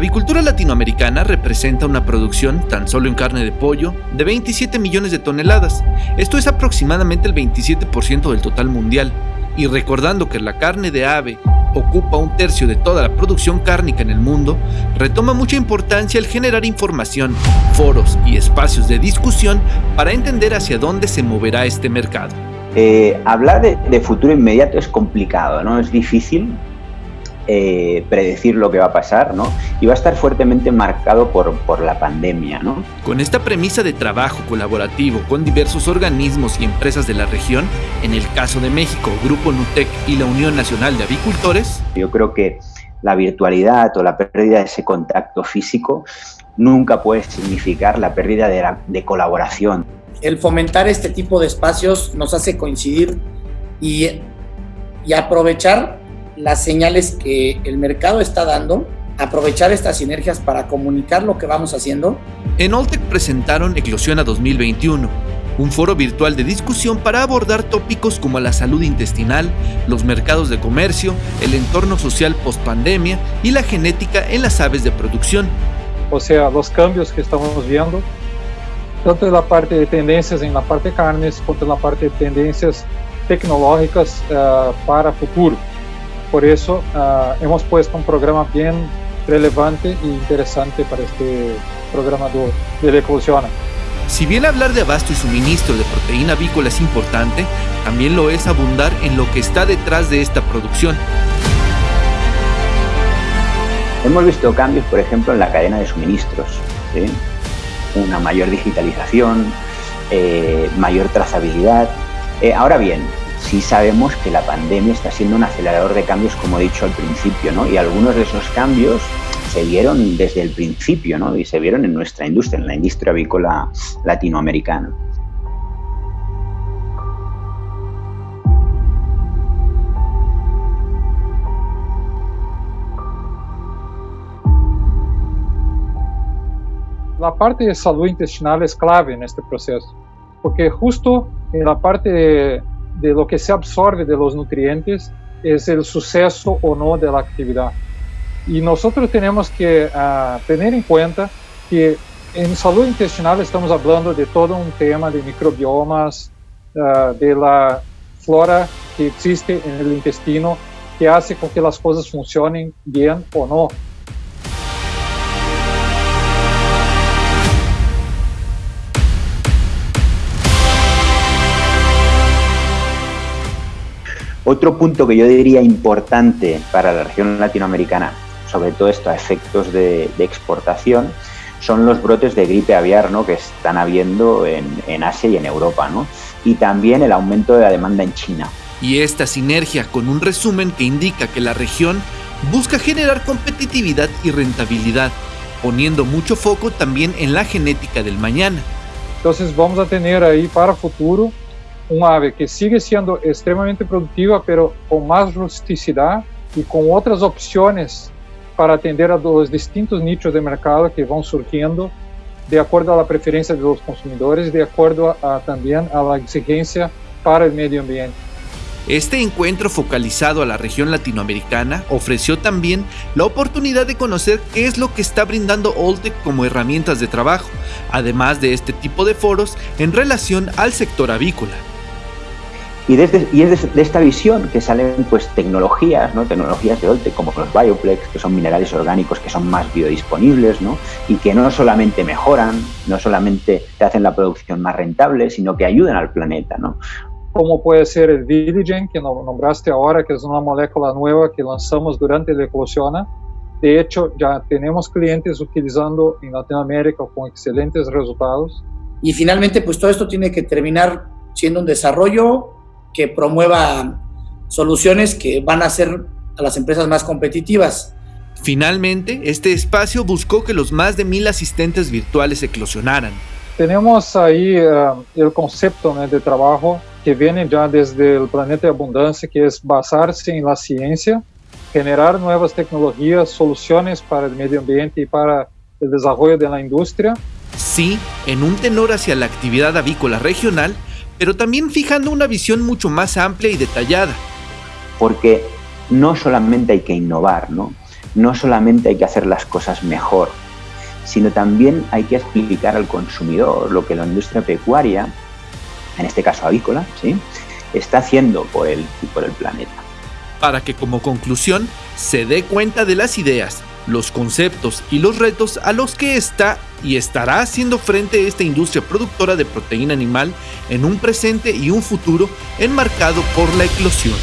La avicultura latinoamericana representa una producción, tan solo en carne de pollo, de 27 millones de toneladas. Esto es aproximadamente el 27% del total mundial. Y recordando que la carne de ave ocupa un tercio de toda la producción cárnica en el mundo, retoma mucha importancia el generar información, foros y espacios de discusión para entender hacia dónde se moverá este mercado. Eh, hablar de, de, futuro inmediato es complicado, ¿no? Es difícil eh, predecir lo que va a pasar, ¿no? Y va a estar fuertemente marcado por, por la pandemia, ¿no? Con esta premisa de trabajo colaborativo con diversos organismos y empresas de la región, en el caso de México, Grupo Nutec y la Unión Nacional de Avicultores, yo creo que la virtualidad o la pérdida de ese contacto físico nunca puede significar la pérdida de, la, de colaboración. El fomentar este tipo de espacios nos hace coincidir y, y aprovechar las señales que el mercado está dando, aprovechar estas sinergias para comunicar lo que vamos haciendo. En Oltec presentaron Eclosiona 2021, un foro virtual de discusión para abordar tópicos como la salud intestinal, los mercados de comercio, el entorno social post-pandemia y la genética en las aves de producción. O sea, los cambios que estamos viendo, tanto en la parte de tendencias en la parte de carnes, como en la parte de tendencias tecnológicas uh, para futuro. Por eso uh, hemos puesto un programa bien relevante e interesante para este programa de, Eclosiona. Si bien hablar de abasto y suministro de proteína avícola es importante, también lo es abundar en lo que está detrás de esta producción. Hemos visto cambios, por ejemplo, en la cadena de suministros. ¿sí? Una mayor digitalización, eh, mayor trazabilidad. Eh, ahora bien, sí sabemos que la pandemia está siendo un acelerador de cambios, como he dicho al principio, ¿no? y algunos de esos cambios se vieron desde el principio ¿no? y se vieron en nuestra industria, en la industria avícola latinoamericana. La parte de salud intestinal es clave en este proceso, porque justo en la parte de de lo que se absorbe de los nutrientes es el suceso o no de la actividad. Y nosotros tenemos que uh, tener en cuenta que en salud intestinal estamos hablando de todo un tema de microbiomas, uh, de la flora que existe en el intestino, que hace con que las cosas funcionen bien o no. Otro punto que yo diría importante para la región latinoamericana, sobre todo esto a efectos de, de exportación, son los brotes de gripe aviar ¿no? que están habiendo en, en Asia y en Europa, ¿no? y también el aumento de la demanda en China. Y esta sinergia con un resumen que indica que la región busca generar competitividad y rentabilidad, poniendo mucho foco también en la genética del mañana. Entonces vamos a tener ahí para futuro un ave que sigue siendo extremadamente productiva, pero con más rusticidad y con otras opciones para atender a los distintos nichos de mercado que van surgiendo de acuerdo a la preferencia de los consumidores, de acuerdo a, a, también a la exigencia para el medio ambiente. Este encuentro focalizado a la región latinoamericana ofreció también la oportunidad de conocer qué es lo que está brindando Oltec como herramientas de trabajo, además de este tipo de foros en relación al sector avícola. Y, desde, y es de, de, esta visión que salen pues tecnologías, ¿no? tecnologías de Olte, como los Bioplex, que son minerales orgánicos que son más biodisponibles, ¿no? y que no solamente mejoran, no solamente te hacen la producción más rentable, sino que ayudan al planeta. ¿no? Como puede ser el Diligen, que nombraste ahora, que es una molécula nueva que lanzamos durante la eclosión. De hecho, ya tenemos clientes utilizando en Latinoamérica con excelentes resultados. Y finalmente, pues todo esto tiene que terminar siendo un desarrollo que promueva soluciones que van a hacer a las empresas más competitivas. Finalmente, este espacio buscó que los más de mil asistentes virtuales eclosionaran. Tenemos ahí uh, el concepto ¿no? de trabajo que viene ya desde el planeta de abundancia, que es basarse en la ciencia, generar nuevas tecnologías, soluciones para el medio ambiente y para el desarrollo de la industria. Sí, en un tenor hacia la actividad avícola regional, pero también fijando una visión mucho más amplia y detallada. Porque no solamente hay que innovar, ¿no? no solamente hay que hacer las cosas mejor, sino también hay que explicar al consumidor lo que la industria pecuaria, en este caso avícola, ¿sí? está haciendo por el, por el planeta. Para que como conclusión se dé cuenta de las ideas, los conceptos y los retos a los que está y estará haciendo frente esta industria productora de proteína animal en un presente y un futuro enmarcado por la eclosión.